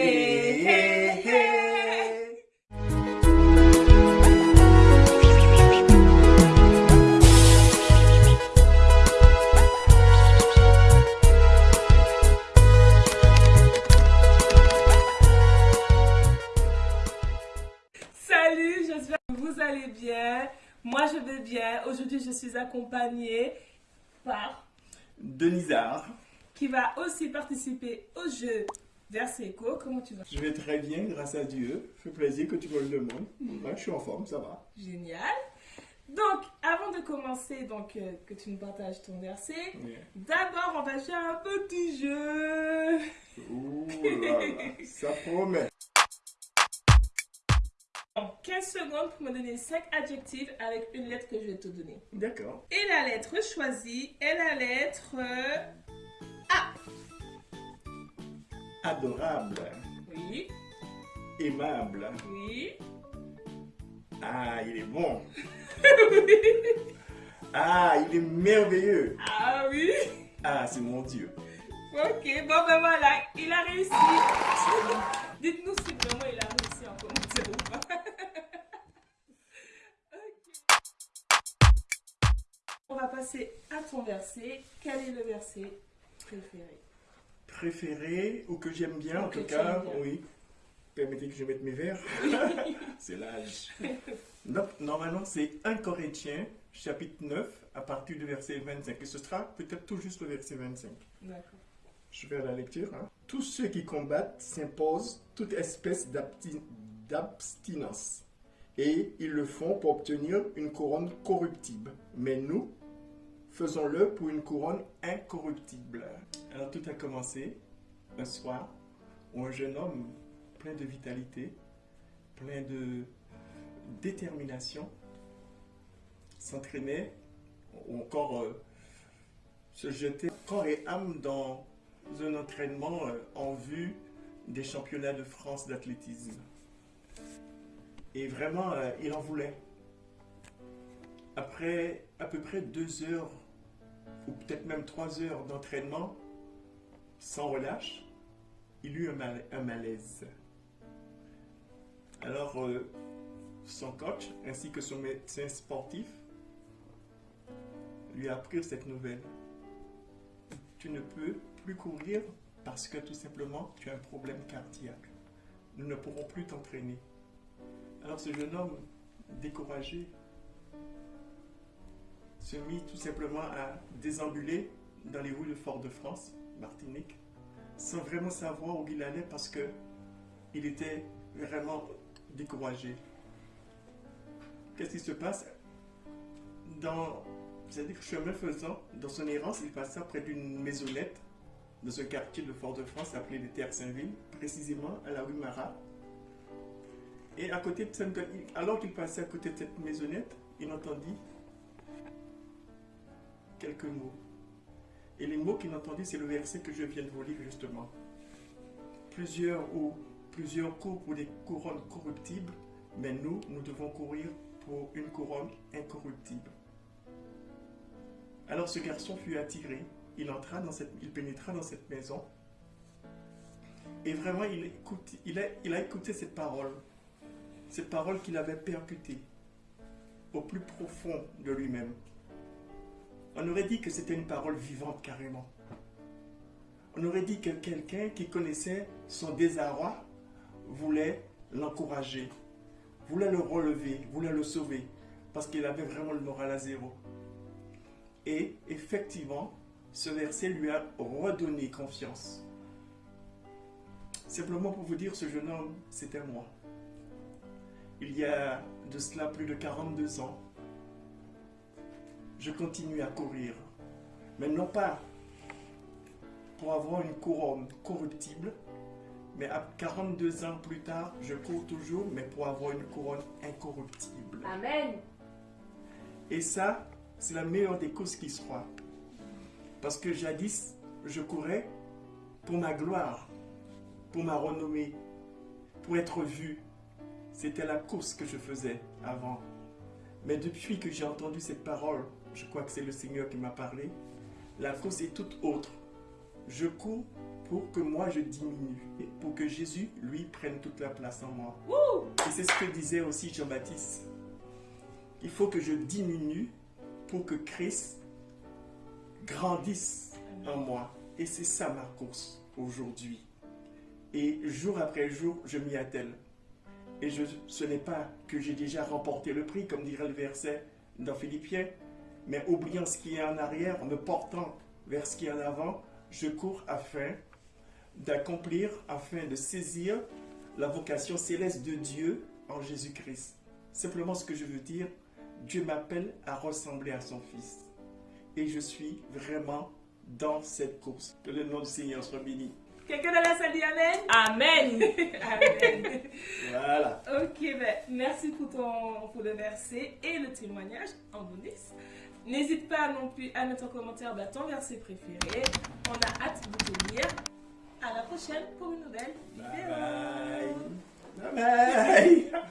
Hey, hey, hey. Salut, j'espère que vous allez bien. Moi, je vais bien. Aujourd'hui, je suis accompagnée par Denisard. qui va aussi participer au jeu Verseco. Comment tu vas? Je vais très bien, grâce à Dieu. Ça fait plaisir que tu me le demandes. Ouais, je suis en forme, ça va. Génial. Donc, avant de commencer, donc euh, que tu nous partages ton verset, d'abord, on va à un petit jeu. Ouh là là, ça promet. En 15 secondes pour me donner 5 adjectifs avec une lettre que je vais te donner. D'accord. Et la lettre choisie est la lettre Adorable, Oui, aimable. oui. Ah, il est bon. Ah, il est merveilleux. Ah oui. Ah, c'est mon Dieu. Ok, bon ben voilà, il a réussi. Dites-nous si vraiment il a réussi en commentaire ou pas. On va passer à ton verset. Quel est le verset préféré? Préféré ou que j'aime bien, en tout cas, bien. oui. Permettez que je mette mes verres. c'est l'âge. Donc, normalement, c'est 1 Corinthiens, chapitre 9, à partir du verset 25. Et ce sera peut-être tout juste le verset 25. D'accord. Je vais à la lecture. hein. Tous ceux qui combattent s'imposent toute espèce d'absti- d'abstinence. Et ils le font pour obtenir une couronne corruptible. Mais nous, faisons-le pour une couronne incorruptible. Alors tout a commencé un soir où un jeune homme plein de vitalité, plein de détermination, s'entraînait ou encore euh, se jetait corps et âme dans un entraînement euh, en vue des championnats de France d'athlétisme. Et vraiment, euh, il en voulait. Après à peu près deux heures, ou peut-être même trois heures d'entraînement, sans relâche, il eut un, mal- un malaise. Alors, euh, son coach, ainsi que son médecin sportif, lui apprirent cette nouvelle tu ne peux plus courir parce que tout simplement tu as un problème cardiaque. Nous ne pourrons plus t'entraîner. Alors ce jeune homme, découragé, se mit tout simplement à déambuler dans les rues de Fort-de-France, Martinique, sans vraiment savoir où il allait parce que il était vraiment découragé. Qu'est-ce qui se passe? Dans c'est-à-dire chemin faisant, dans son errance, il passa près d'une maisonnette dans un quartier de Fort-de-France appelé les Terres-Saint-Ville, précisément à la rue Marat. Et à côté de cette, alors qu'il passait à côté de cette maisonnette, il entendit quelques mots. Et les mots qu'il entendit, c'est le verset que je viens de vous lire justement. Plusieurs ou plusieurs courent pour des couronnes corruptibles, mais nous, nous devons courir pour une couronne incorruptible. Alors ce garçon fut attiré, il entra dans cette, il pénétra dans cette maison et vraiment il, a, il a écouté cette parole, cette parole qu'il avait percutée au plus profond de lui-même. On aurait dit que c'était une parole vivante carrément. On aurait dit que quelqu'un qui connaissait son désarroi voulait l'encourager, voulait le relever, voulait le sauver, parce qu'il avait vraiment le moral à zéro. Et effectivement, ce verset lui a redonné confiance. Simplement pour vous dire, ce jeune homme, c'était moi. Il y a de cela plus de 42 ans, je continue à courir. Mais non pas pour avoir une couronne corruptible, mais à 42 ans plus tard, je cours toujours, mais pour avoir une couronne incorruptible. Amen. Et ça, c'est la meilleure des courses qui soit. Parce que jadis, je courais pour ma gloire, pour ma renommée, pour être vu. C'était la course que je faisais avant. Mais depuis que j'ai entendu cette parole, je crois que c'est le Seigneur qui m'a parlé, la course est toute autre. Je cours pour que moi je diminue, et pour que Jésus, lui, prenne toute la place en moi. Et c'est ce que disait aussi Jean-Baptiste. Il faut que je diminue pour que Christ grandisse en moi. Et c'est ça ma course aujourd'hui. Et jour après jour, je m'y attelle. Et je, ce n'est pas que j'ai déjà remporté le prix, comme dirait le verset dans Philippiens, mais oubliant ce qui est en arrière, me portant vers ce qui est en avant, je cours afin d'accomplir, afin de saisir la vocation céleste de Dieu en Jésus-Christ. Simplement ce que je veux dire, Dieu m'appelle à ressembler à son Fils. Et je suis vraiment dans cette course. Que le nom du Seigneur soit béni. Quelqu'un dans la salle dit Amen Amen. Amen. Voilà. Ok, ben, merci pour, le verset et le témoignage en bonus. N'hésite pas non plus à mettre en commentaire ben, ton verset préféré. On a hâte de te lire. À la prochaine pour une nouvelle vidéo. Bye bye.